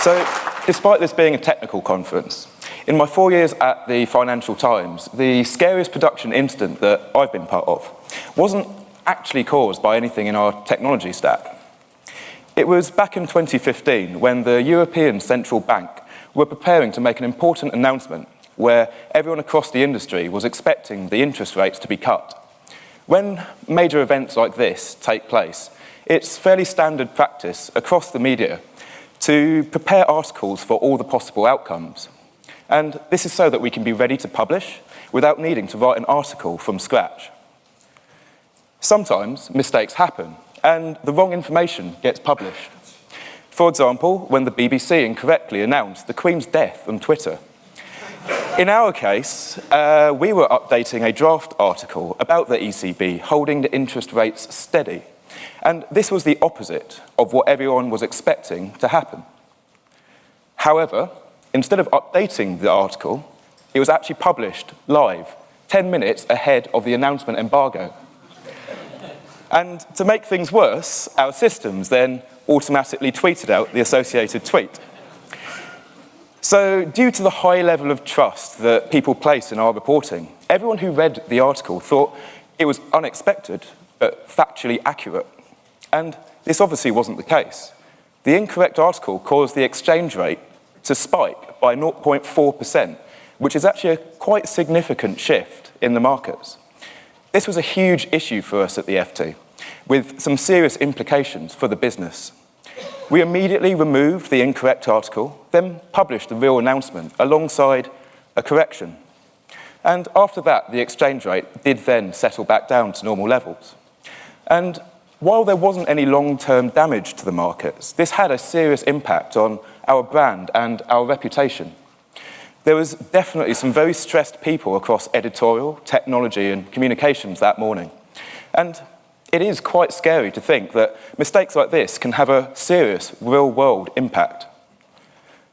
So, despite this being a technical conference, in my four years at the Financial Times, the scariest production incident that I've been part of wasn't actually caused by anything in our technology stack. It was back in 2015 when the European Central Bank were preparing to make an important announcement where everyone across the industry was expecting the interest rates to be cut. When major events like this take place, it's fairly standard practice across the media to prepare articles for all the possible outcomes. And this is so that we can be ready to publish without needing to write an article from scratch. Sometimes mistakes happen and the wrong information gets published. For example, when the BBC incorrectly announced the Queen's death on Twitter. In our case, uh, we were updating a draft article about the ECB holding the interest rates steady. And this was the opposite of what everyone was expecting to happen. However, instead of updating the article, it was actually published live, 10 minutes ahead of the announcement embargo. and to make things worse, our systems then automatically tweeted out the associated tweet. So due to the high level of trust that people place in our reporting, everyone who read the article thought it was unexpected, but factually accurate. And this obviously wasn't the case. The incorrect article caused the exchange rate to spike by 0.4%, which is actually a quite significant shift in the markets. This was a huge issue for us at the FT, with some serious implications for the business. We immediately removed the incorrect article, then published the real announcement alongside a correction. And after that, the exchange rate did then settle back down to normal levels. And while there wasn't any long-term damage to the markets, this had a serious impact on our brand and our reputation. There was definitely some very stressed people across editorial, technology and communications that morning. And it is quite scary to think that mistakes like this can have a serious real-world impact.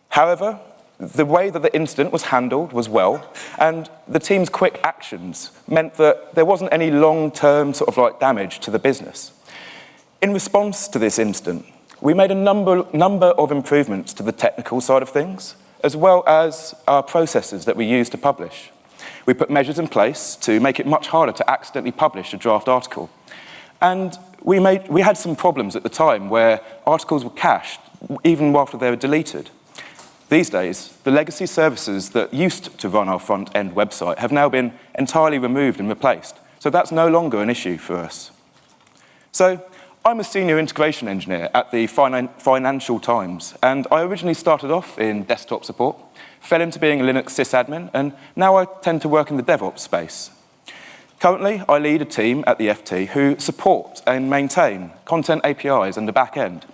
However, the way that the incident was handled was well, and the team's quick actions meant that there wasn't any long-term sort of like damage to the business. In response to this incident, we made a number, number of improvements to the technical side of things, as well as our processes that we use to publish. We put measures in place to make it much harder to accidentally publish a draft article. And we, made, we had some problems at the time where articles were cached even after they were deleted. These days, the legacy services that used to run our front-end website have now been entirely removed and replaced. So that's no longer an issue for us. So I'm a senior integration engineer at the Finan Financial Times, and I originally started off in desktop support, fell into being a Linux sysadmin, and now I tend to work in the DevOps space. Currently, I lead a team at the FT who support and maintain content APIs and the back end.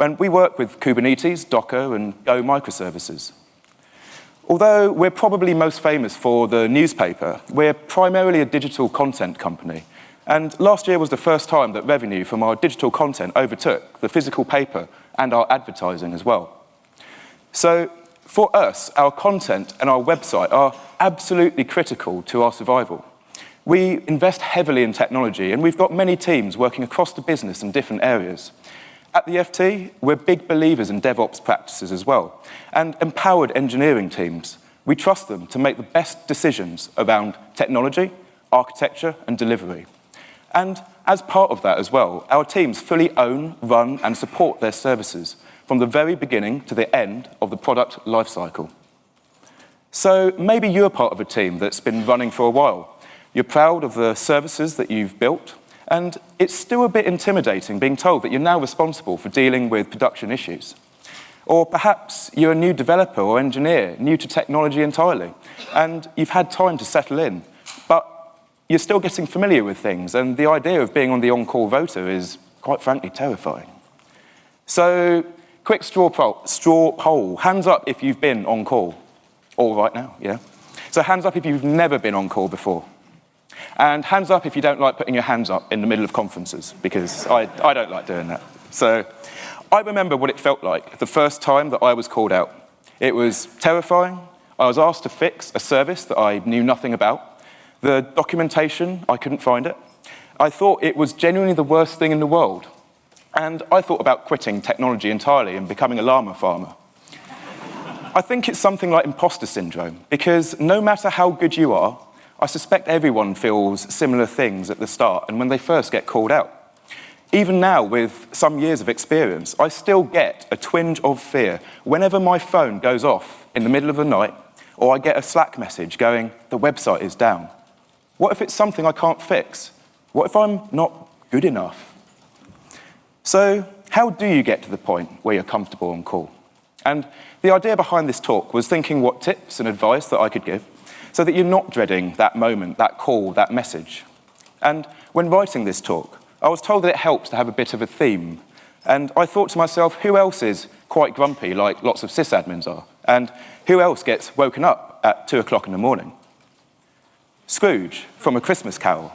When we work with Kubernetes, Docker, and Go microservices. Although we're probably most famous for the newspaper, we're primarily a digital content company. And last year was the first time that revenue from our digital content overtook the physical paper and our advertising as well. So for us, our content and our website are absolutely critical to our survival. We invest heavily in technology, and we've got many teams working across the business in different areas. At the FT, we're big believers in DevOps practices as well, and empowered engineering teams. We trust them to make the best decisions around technology, architecture, and delivery. And as part of that as well, our teams fully own, run, and support their services from the very beginning to the end of the product lifecycle. So maybe you're part of a team that's been running for a while, you're proud of the services that you've built, and it's still a bit intimidating being told that you're now responsible for dealing with production issues. Or perhaps you're a new developer or engineer, new to technology entirely, and you've had time to settle in, but you're still getting familiar with things, and the idea of being on the on-call rota is, quite frankly, terrifying. So, quick straw poll, straw poll. Hands up if you've been on call. All right now, yeah? So hands up if you've never been on call before. And hands up if you don't like putting your hands up in the middle of conferences, because I, I don't like doing that. So I remember what it felt like the first time that I was called out. It was terrifying. I was asked to fix a service that I knew nothing about. The documentation, I couldn't find it. I thought it was genuinely the worst thing in the world. And I thought about quitting technology entirely and becoming a llama farmer. I think it's something like imposter syndrome, because no matter how good you are, I suspect everyone feels similar things at the start and when they first get called out. Even now, with some years of experience, I still get a twinge of fear whenever my phone goes off in the middle of the night or I get a Slack message going, the website is down. What if it's something I can't fix? What if I'm not good enough? So how do you get to the point where you're comfortable on call? And the idea behind this talk was thinking what tips and advice that I could give so that you're not dreading that moment, that call, that message. And when writing this talk, I was told that it helps to have a bit of a theme. And I thought to myself, who else is quite grumpy like lots of sysadmins are? And who else gets woken up at two o'clock in the morning? Scrooge from A Christmas Carol,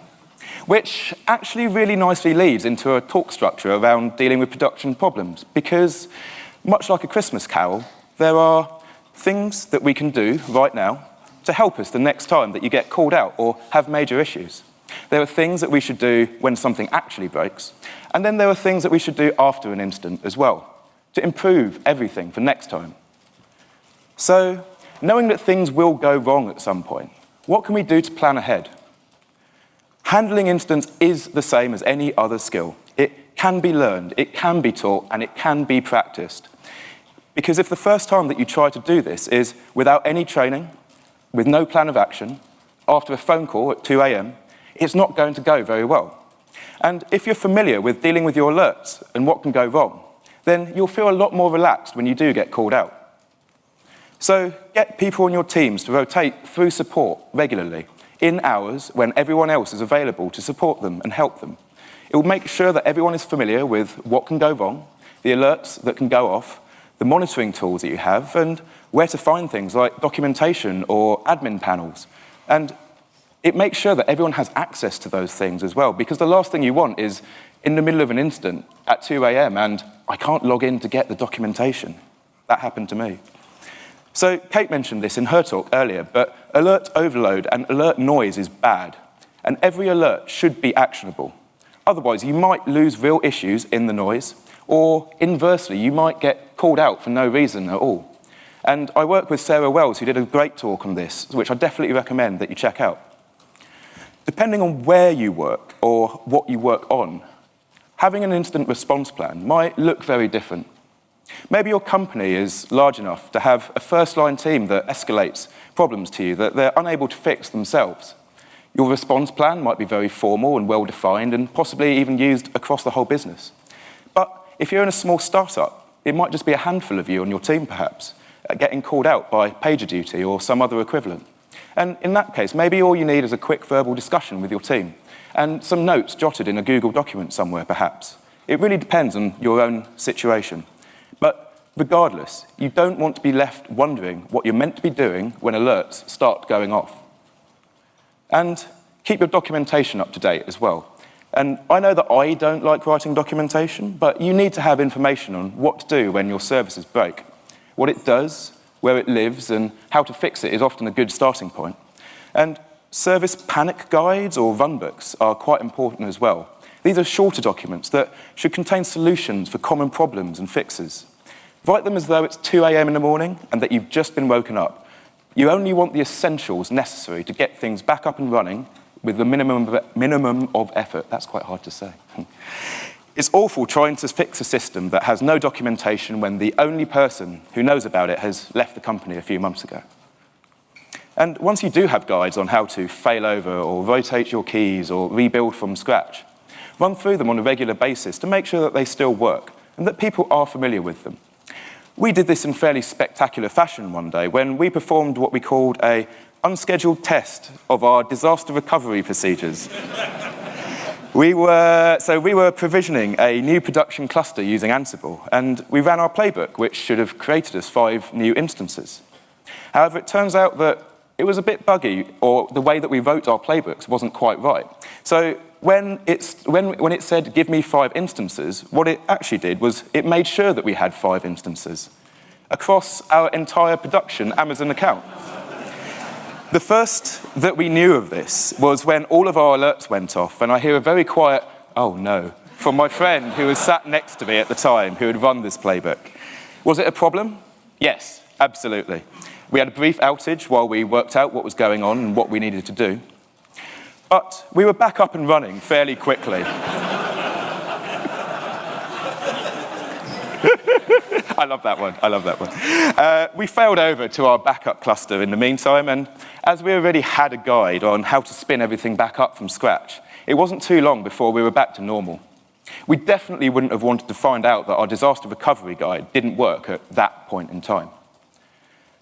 which actually really nicely leads into a talk structure around dealing with production problems because much like A Christmas Carol, there are things that we can do right now to help us the next time that you get called out or have major issues. There are things that we should do when something actually breaks, and then there are things that we should do after an incident as well, to improve everything for next time. So, knowing that things will go wrong at some point, what can we do to plan ahead? Handling incidents is the same as any other skill. It can be learned, it can be taught, and it can be practiced. Because if the first time that you try to do this is without any training, with no plan of action, after a phone call at 2 a.m., it's not going to go very well. And if you're familiar with dealing with your alerts and what can go wrong, then you'll feel a lot more relaxed when you do get called out. So get people on your teams to rotate through support regularly in hours when everyone else is available to support them and help them. It will make sure that everyone is familiar with what can go wrong, the alerts that can go off, the monitoring tools that you have, and where to find things like documentation or admin panels. And it makes sure that everyone has access to those things as well, because the last thing you want is in the middle of an incident at 2 a.m. and I can't log in to get the documentation. That happened to me. So Kate mentioned this in her talk earlier, but alert overload and alert noise is bad, and every alert should be actionable. Otherwise, you might lose real issues in the noise, or inversely, you might get called out for no reason at all. And I work with Sarah Wells, who did a great talk on this, which I definitely recommend that you check out. Depending on where you work or what you work on, having an incident response plan might look very different. Maybe your company is large enough to have a first-line team that escalates problems to you that they're unable to fix themselves. Your response plan might be very formal and well-defined and possibly even used across the whole business. But if you're in a small startup, it might just be a handful of you on your team, perhaps, Uh, getting called out by PagerDuty or some other equivalent. And in that case, maybe all you need is a quick verbal discussion with your team and some notes jotted in a Google document somewhere, perhaps. It really depends on your own situation. But regardless, you don't want to be left wondering what you're meant to be doing when alerts start going off. And keep your documentation up to date as well. And I know that I don't like writing documentation, but you need to have information on what to do when your services break. What it does, where it lives, and how to fix it is often a good starting point. And service panic guides or runbooks are quite important as well. These are shorter documents that should contain solutions for common problems and fixes. Write them as though it's 2 a.m. in the morning and that you've just been woken up. You only want the essentials necessary to get things back up and running with the minimum of, minimum of effort. That's quite hard to say. it's awful trying to fix a system that has no documentation when the only person who knows about it has left the company a few months ago. And once you do have guides on how to fail over or rotate your keys or rebuild from scratch, run through them on a regular basis to make sure that they still work and that people are familiar with them. We did this in fairly spectacular fashion one day when we performed what we called a unscheduled test of our disaster recovery procedures. we were, so we were provisioning a new production cluster using Ansible, and we ran our playbook, which should have created us five new instances. However, it turns out that it was a bit buggy, or the way that we wrote our playbooks wasn't quite right. So when, it's, when, when it said, give me five instances, what it actually did was it made sure that we had five instances across our entire production Amazon account. The first that we knew of this was when all of our alerts went off, and I hear a very quiet, oh no, from my friend who was sat next to me at the time, who had run this playbook. Was it a problem? Yes, absolutely. We had a brief outage while we worked out what was going on and what we needed to do. But we were back up and running fairly quickly. I love that one. I love that one. Uh, we failed over to our backup cluster in the meantime, and as we already had a guide on how to spin everything back up from scratch, it wasn't too long before we were back to normal. We definitely wouldn't have wanted to find out that our disaster recovery guide didn't work at that point in time.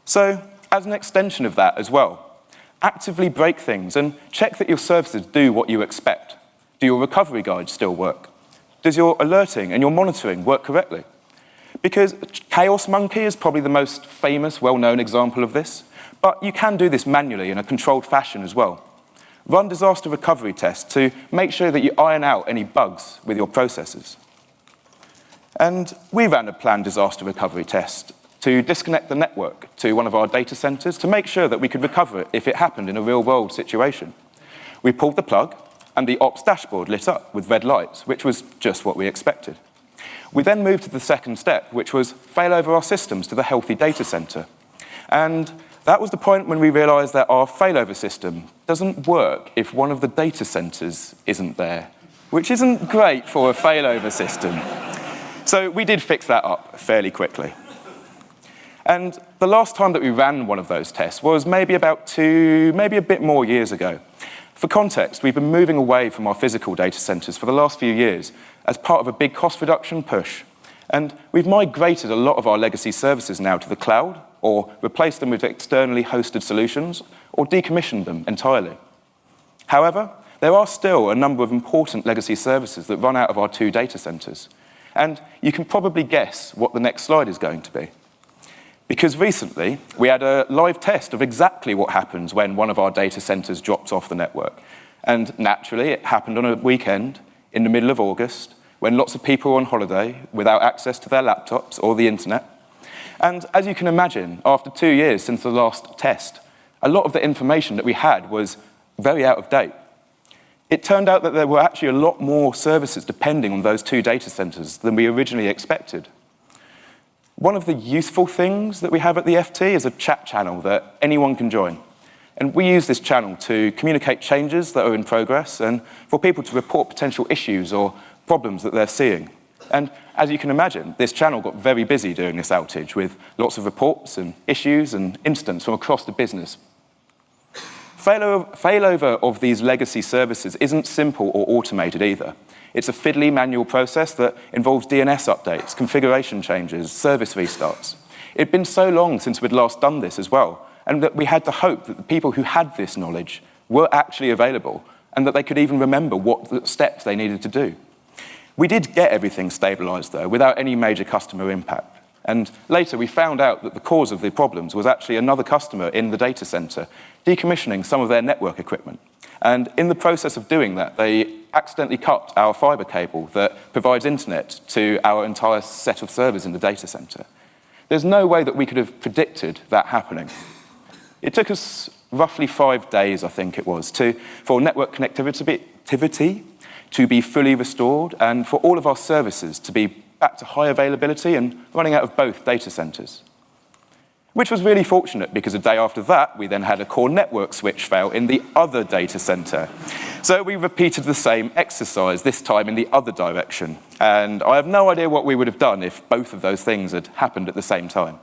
So, as an extension of that as well, actively break things and check that your services do what you expect. Do your recovery guides still work? Does your alerting and your monitoring work correctly? Because Chaos Monkey is probably the most famous, well-known example of this, but you can do this manually in a controlled fashion as well. Run disaster recovery tests to make sure that you iron out any bugs with your processes. And we ran a planned disaster recovery test to disconnect the network to one of our data centers to make sure that we could recover it if it happened in a real-world situation. We pulled the plug, and the ops dashboard lit up with red lights, which was just what we expected. We then moved to the second step, which was failover our systems to the healthy data center. And that was the point when we realized that our failover system doesn't work if one of the data centers isn't there, which isn't great for a failover system. So we did fix that up fairly quickly. And the last time that we ran one of those tests was maybe about two, maybe a bit more years ago. For context, we've been moving away from our physical data centers for the last few years as part of a big cost reduction push. And we've migrated a lot of our legacy services now to the cloud, or replaced them with externally hosted solutions, or decommissioned them entirely. However, there are still a number of important legacy services that run out of our two data centers. And you can probably guess what the next slide is going to be. Because recently, we had a live test of exactly what happens when one of our data centers drops off the network. And naturally, it happened on a weekend in the middle of August when lots of people were on holiday without access to their laptops or the internet. And as you can imagine, after two years since the last test, a lot of the information that we had was very out of date. It turned out that there were actually a lot more services depending on those two data centers than we originally expected. One of the useful things that we have at the FT is a chat channel that anyone can join. And we use this channel to communicate changes that are in progress and for people to report potential issues or problems that they're seeing. And as you can imagine, this channel got very busy during this outage with lots of reports and issues and incidents from across the business. Failover, of these legacy services isn't simple or automated either. It's a fiddly manual process that involves DNS updates, configuration changes, service restarts. It'd been so long since we'd last done this as well, and that we had to hope that the people who had this knowledge were actually available and that they could even remember what steps they needed to do. We did get everything stabilized, though, without any major customer impact. And later we found out that the cause of the problems was actually another customer in the data center decommissioning some of their network equipment. And in the process of doing that, they accidentally cut our fiber cable that provides internet to our entire set of servers in the data center. There's no way that we could have predicted that happening. It took us roughly five days, I think it was, to, for network connectivity to be fully restored and for all of our services to be back to high availability and running out of both data centers which was really fortunate because a day after that, we then had a core network switch fail in the other data center. So we repeated the same exercise, this time in the other direction. And I have no idea what we would have done if both of those things had happened at the same time.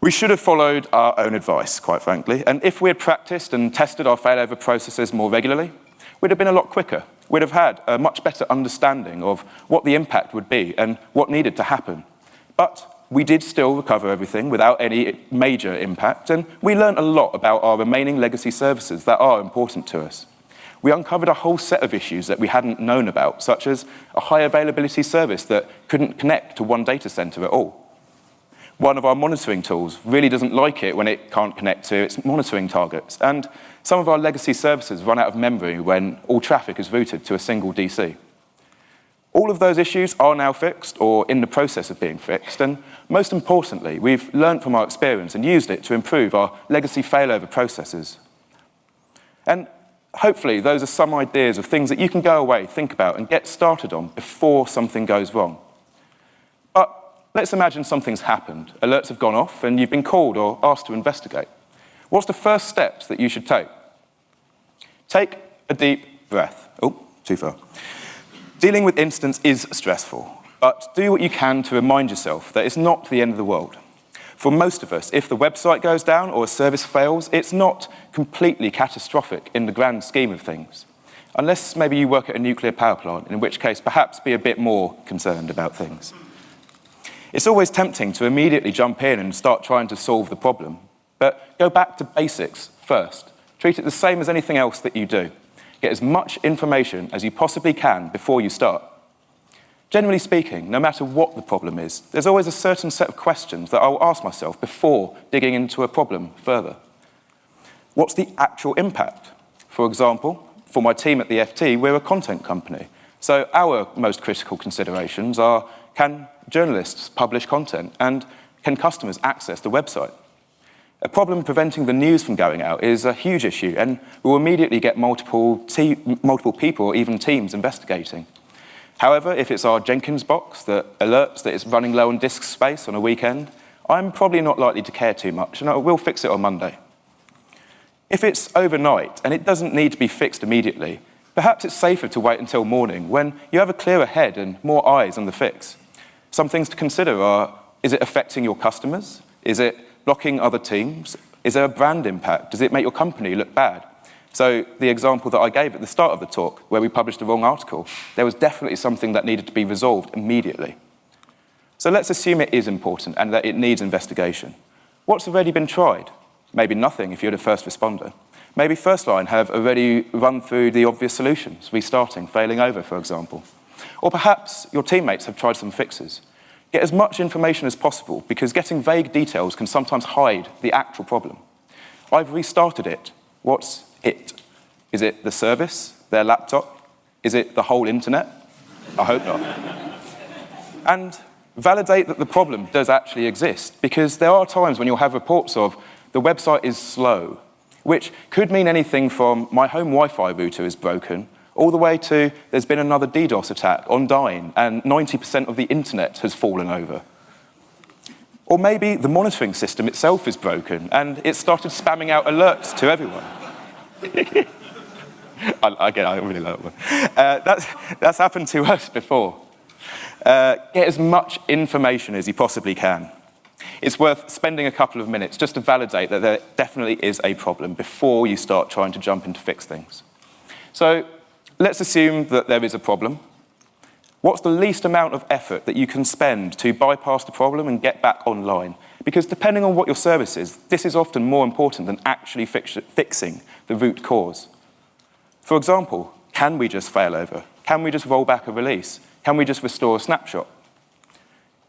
We should have followed our own advice, quite frankly. And if we had practiced and tested our failover processes more regularly, we'd have been a lot quicker. We'd have had a much better understanding of what the impact would be and what needed to happen. But we did still recover everything without any major impact, and we learned a lot about our remaining legacy services that are important to us. We uncovered a whole set of issues that we hadn't known about, such as a high availability service that couldn't connect to one data center at all. One of our monitoring tools really doesn't like it when it can't connect to its monitoring targets, and some of our legacy services run out of memory when all traffic is routed to a single DC. All of those issues are now fixed or in the process of being fixed, and most importantly, we've learned from our experience and used it to improve our legacy failover processes. And hopefully those are some ideas of things that you can go away, think about, and get started on before something goes wrong. But let's imagine something's happened. Alerts have gone off and you've been called or asked to investigate. What's the first steps that you should take? Take a deep breath. Oh, too far. Dealing with incidents is stressful, but do what you can to remind yourself that it's not the end of the world. For most of us, if the website goes down or a service fails, it's not completely catastrophic in the grand scheme of things. Unless maybe you work at a nuclear power plant, in which case perhaps be a bit more concerned about things. It's always tempting to immediately jump in and start trying to solve the problem, but go back to basics first. Treat it the same as anything else that you do. Get as much information as you possibly can before you start. Generally speaking, no matter what the problem is, there's always a certain set of questions that I'll ask myself before digging into a problem further. What's the actual impact? For example, for my team at the FT, we're a content company. So our most critical considerations are, can journalists publish content and can customers access the website? A problem preventing the news from going out is a huge issue and we'll immediately get multiple, multiple people even teams investigating. However, if it's our Jenkins box that alerts that it's running low on disk space on a weekend, I'm probably not likely to care too much, and I will fix it on Monday. If it's overnight and it doesn't need to be fixed immediately, perhaps it's safer to wait until morning when you have a clearer head and more eyes on the fix. Some things to consider are, is it affecting your customers? Is it blocking other teams? Is there a brand impact? Does it make your company look bad? So the example that I gave at the start of the talk, where we published the wrong article, there was definitely something that needed to be resolved immediately. So let's assume it is important and that it needs investigation. What's already been tried? Maybe nothing if you're the first responder. Maybe First Line have already run through the obvious solutions, restarting, failing over, for example. Or perhaps your teammates have tried some fixes. Get as much information as possible because getting vague details can sometimes hide the actual problem. I've restarted it. What's it? Is it the service, their laptop? Is it the whole internet? I hope not. and validate that the problem does actually exist, because there are times when you'll have reports of the website is slow, which could mean anything from my home Wi-Fi router is broken, all the way to there's been another DDoS attack on Dyn, and 90% of the internet has fallen over. Or maybe the monitoring system itself is broken, and it started spamming out alerts to everyone. I, again, I really love it. Uh, that's, that's happened to us before. Uh, get as much information as you possibly can. It's worth spending a couple of minutes just to validate that there definitely is a problem before you start trying to jump in to fix things. So let's assume that there is a problem. What's the least amount of effort that you can spend to bypass the problem and get back online? Because depending on what your service is, this is often more important than actually fix fixing the root cause. For example, can we just fail over? Can we just roll back a release? Can we just restore a snapshot?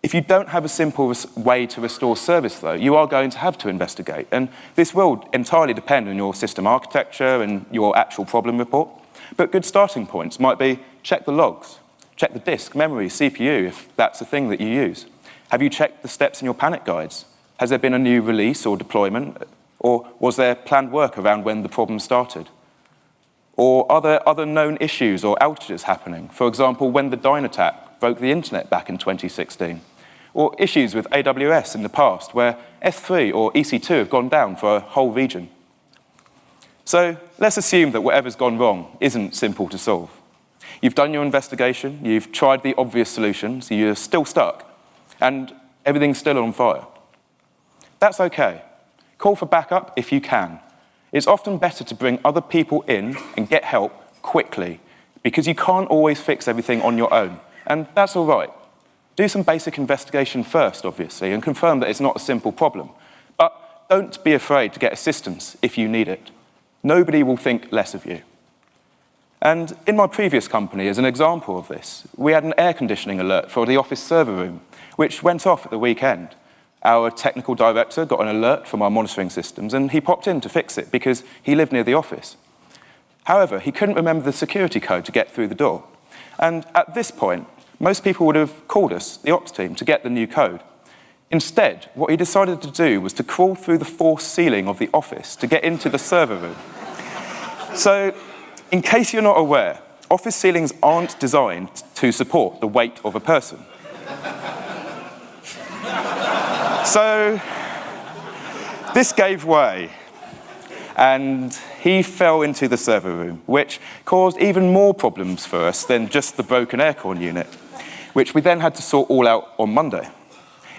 If you don't have a simple way to restore service, though, you are going to have to investigate. And this will entirely depend on your system architecture and your actual problem report. But good starting points might be check the logs, check the disk, memory, CPU, if that's the thing that you use. Have you checked the steps in your panic guides? Has there been a new release or deployment? Or was there planned work around when the problem started? Or are there other known issues or outages happening? For example, when the Dyn attack broke the internet back in 2016. Or issues with AWS in the past where S3 or EC2 have gone down for a whole region. So let's assume that whatever's gone wrong isn't simple to solve. You've done your investigation, you've tried the obvious solutions, you're still stuck, and everything's still on fire. That's okay. Call for backup if you can. It's often better to bring other people in and get help quickly because you can't always fix everything on your own, and that's all right. Do some basic investigation first, obviously, and confirm that it's not a simple problem. But don't be afraid to get assistance if you need it. Nobody will think less of you. And in my previous company, as an example of this, we had an air conditioning alert for the office server room, which went off at the weekend. Our technical director got an alert from our monitoring systems, and he popped in to fix it because he lived near the office. However, he couldn't remember the security code to get through the door. And at this point, most people would have called us, the ops team, to get the new code. Instead, what he decided to do was to crawl through the forced ceiling of the office to get into the server room. So in case you're not aware, office ceilings aren't designed to support the weight of a person. So this gave way and he fell into the server room, which caused even more problems for us than just the broken aircon unit, which we then had to sort all out on Monday.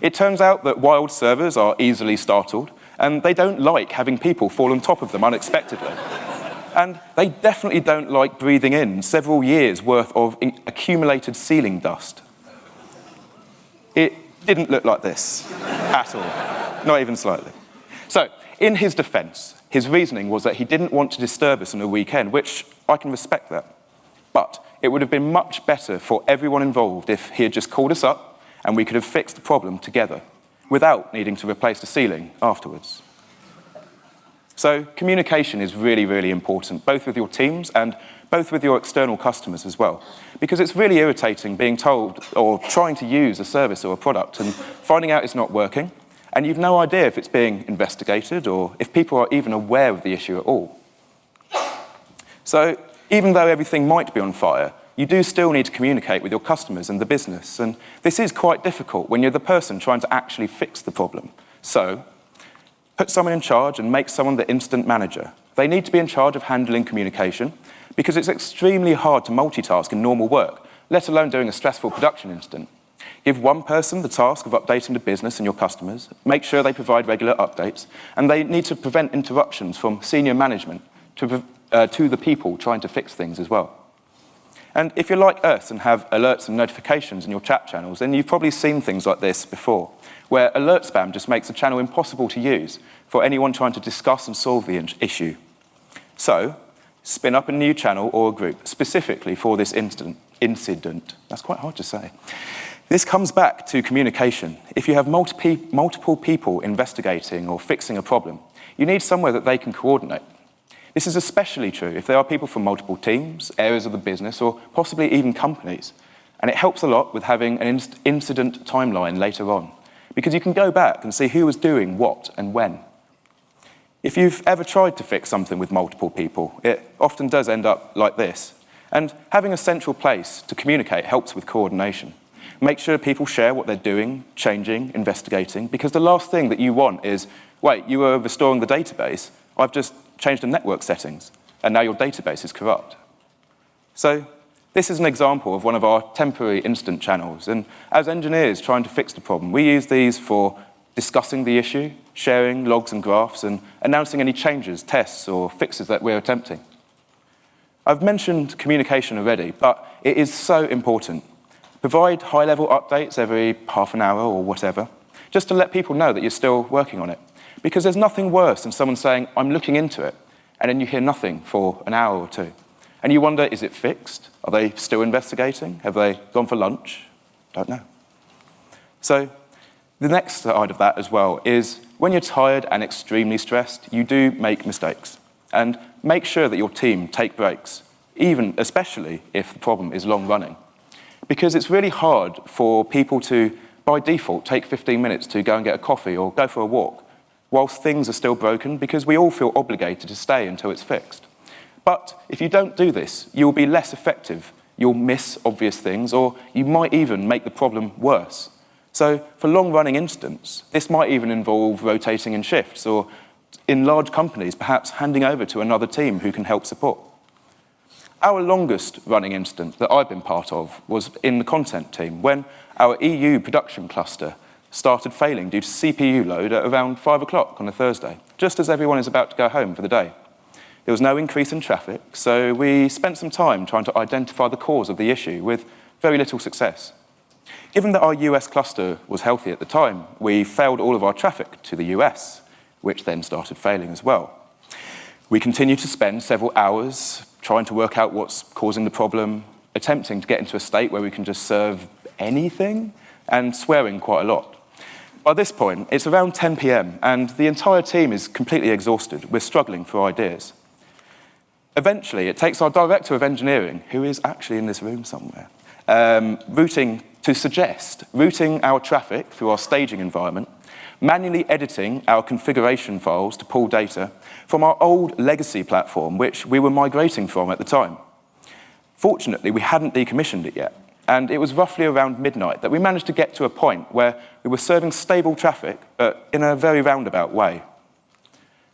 It turns out that wild servers are easily startled, and they don't like having people fall on top of them unexpectedly. and they definitely don't like breathing in several years' worth of accumulated ceiling dust. It didn't look like this at all, not even slightly. So, in his defense, his reasoning was that he didn't want to disturb us on a weekend, which I can respect that. But it would have been much better for everyone involved if he had just called us up and we could have fixed the problem together without needing to replace the ceiling afterwards. So communication is really, really important, both with your teams and both with your external customers as well. Because it's really irritating being told or trying to use a service or a product and finding out it's not working and you've no idea if it's being investigated or if people are even aware of the issue at all. So even though everything might be on fire, you do still need to communicate with your customers and the business. And this is quite difficult when you're the person trying to actually fix the problem. So put someone in charge and make someone the incident manager. They need to be in charge of handling communication because it's extremely hard to multitask in normal work, let alone doing a stressful production incident. Give one person the task of updating the business and your customers, make sure they provide regular updates, and they need to prevent interruptions from senior management to, uh, to the people trying to fix things as well. And if you're like us and have alerts and notifications in your chat channels, then you've probably seen things like this before, where alert spam just makes a channel impossible to use for anyone trying to discuss and solve the issue. So, spin up a new channel or group specifically for this incident. incident. That's quite hard to say. This comes back to communication. If you have multi multiple people investigating or fixing a problem, you need somewhere that they can coordinate. This is especially true if there are people from multiple teams, areas of the business, or possibly even companies. And it helps a lot with having an inc incident timeline later on, because you can go back and see who was doing what and when. If you've ever tried to fix something with multiple people, it often does end up like this. And having a central place to communicate helps with coordination. Make sure people share what they're doing, changing, investigating, because the last thing that you want is, wait, you were restoring the database, I've just changed the network settings, and now your database is corrupt. So this is an example of one of our temporary incident channels, and as engineers trying to fix the problem, we use these for discussing the issue, sharing logs and graphs, and announcing any changes, tests, or fixes that we're attempting. I've mentioned communication already, but it is so important. Provide high-level updates every half an hour or whatever, just to let people know that you're still working on it. Because there's nothing worse than someone saying, I'm looking into it, and then you hear nothing for an hour or two. And you wonder, is it fixed? Are they still investigating? Have they gone for lunch? Don't know. So the next side of that as well is when you're tired and extremely stressed, you do make mistakes. And make sure that your team take breaks, even especially if the problem is long running because it's really hard for people to, by default, take 15 minutes to go and get a coffee or go for a walk whilst things are still broken because we all feel obligated to stay until it's fixed. But if you don't do this, you'll be less effective. You'll miss obvious things or you might even make the problem worse. So for long-running incidents, this might even involve rotating in shifts or in large companies, perhaps handing over to another team who can help support. Our longest running incident that I've been part of was in the content team when our EU production cluster started failing due to CPU load at around five o'clock on a Thursday, just as everyone is about to go home for the day. There was no increase in traffic, so we spent some time trying to identify the cause of the issue with very little success. Given that our US cluster was healthy at the time, we failed all of our traffic to the US, which then started failing as well. We continued to spend several hours trying to work out what's causing the problem, attempting to get into a state where we can just serve anything, and swearing quite a lot. By this point, it's around 10 p.m., and the entire team is completely exhausted. We're struggling for ideas. Eventually, it takes our director of engineering, who is actually in this room somewhere, um, routing to suggest routing our traffic through our staging environment manually editing our configuration files to pull data from our old legacy platform, which we were migrating from at the time. Fortunately, we hadn't decommissioned it yet, And it was roughly around midnight that we managed to get to a point where we were serving stable traffic, but in a very roundabout way.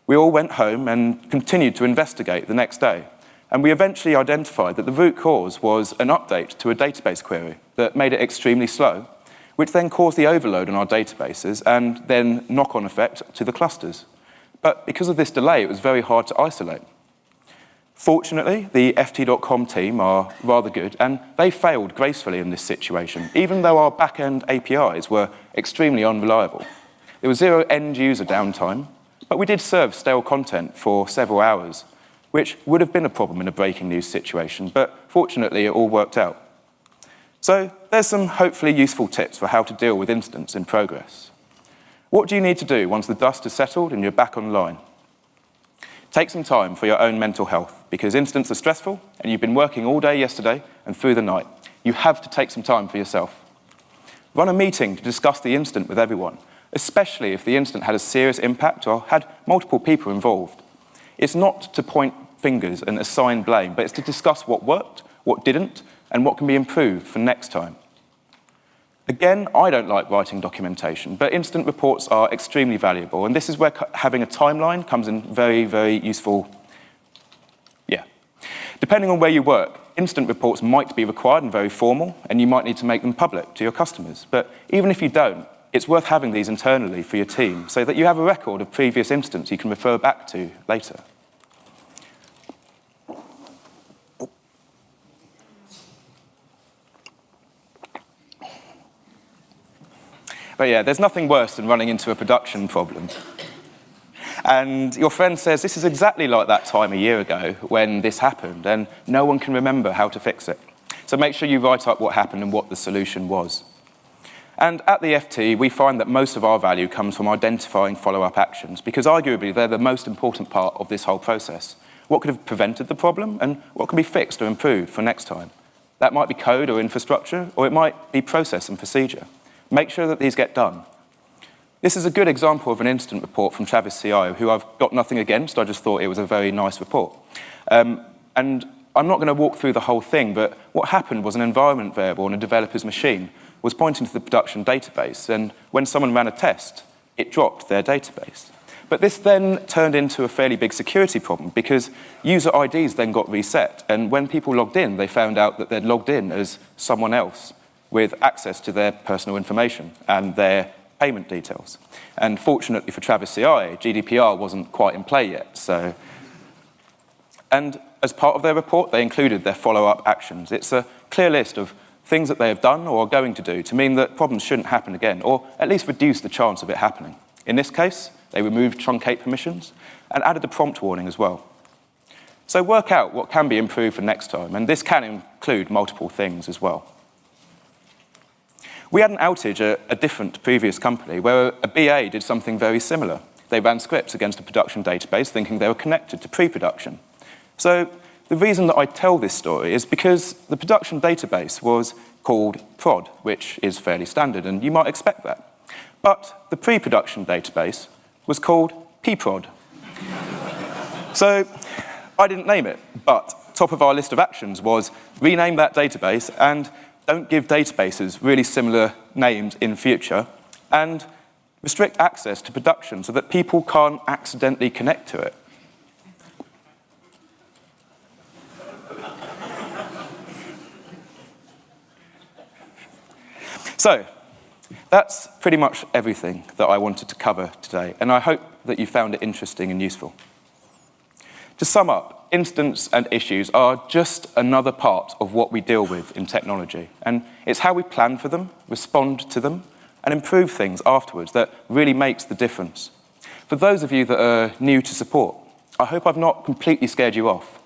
We all went home and continued to investigate the next day. And we eventually identified that the root cause was an update to a database query that made it extremely slow, which then caused the overload on our databases and then knock-on effect to the clusters. But because of this delay, it was very hard to isolate. Fortunately, the FT.com team are rather good, and they failed gracefully in this situation, even though our back-end APIs were extremely unreliable. There was zero end-user downtime, but we did serve stale content for several hours, which would have been a problem in a breaking news situation, but fortunately it all worked out. So there's some hopefully useful tips for how to deal with incidents in progress. What do you need to do once the dust has settled and you're back online? Take some time for your own mental health because incidents are stressful and you've been working all day yesterday and through the night. You have to take some time for yourself. Run a meeting to discuss the incident with everyone, especially if the incident had a serious impact or had multiple people involved. It's not to point fingers and assign blame, but it's to discuss what worked, what didn't, and what can be improved for next time. Again, I don't like writing documentation, but incident reports are extremely valuable, and this is where having a timeline comes in very, very useful. Yeah. Depending on where you work, incident reports might be required and very formal, and you might need to make them public to your customers. But even if you don't, it's worth having these internally for your team so that you have a record of previous incidents you can refer back to later. But yeah, there's nothing worse than running into a production problem. And your friend says, this is exactly like that time a year ago when this happened, and no one can remember how to fix it. So make sure you write up what happened and what the solution was. And at the FT, we find that most of our value comes from identifying follow-up actions, because arguably they're the most important part of this whole process. What could have prevented the problem, and what can be fixed or improved for next time? That might be code or infrastructure, or it might be process and procedure. Make sure that these get done. This is a good example of an incident report from Travis CI, who I've got nothing against, I just thought it was a very nice report. Um, and I'm not going to walk through the whole thing, but what happened was an environment variable on a developer's machine was pointing to the production database, and when someone ran a test, it dropped their database. But this then turned into a fairly big security problem because user IDs then got reset, and when people logged in, they found out that they'd logged in as someone else with access to their personal information and their payment details. And fortunately for Travis CI, GDPR wasn't quite in play yet. So, and as part of their report, they included their follow-up actions. It's a clear list of things that they have done or are going to do to mean that problems shouldn't happen again, or at least reduce the chance of it happening. In this case, they removed truncate permissions and added a prompt warning as well. So work out what can be improved for next time, and this can include multiple things as well. We had an outage at a different previous company where a BA did something very similar. They ran scripts against a production database thinking they were connected to pre-production. So the reason that I tell this story is because the production database was called prod, which is fairly standard, and you might expect that. But the pre-production database was called pprod. so I didn't name it, but top of our list of actions was rename that database and don't give databases really similar names in future, and restrict access to production so that people can't accidentally connect to it. So, that's pretty much everything that I wanted to cover today, and I hope that you found it interesting and useful. To sum up, incidents and issues are just another part of what we deal with in technology. And it's how we plan for them, respond to them, and improve things afterwards that really makes the difference. For those of you that are new to support, I hope I've not completely scared you off.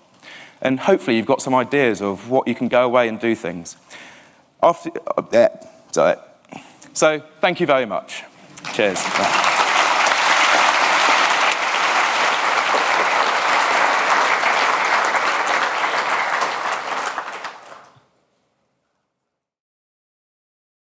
And hopefully you've got some ideas of what you can go away and do things. After, uh, so thank you very much. Cheers.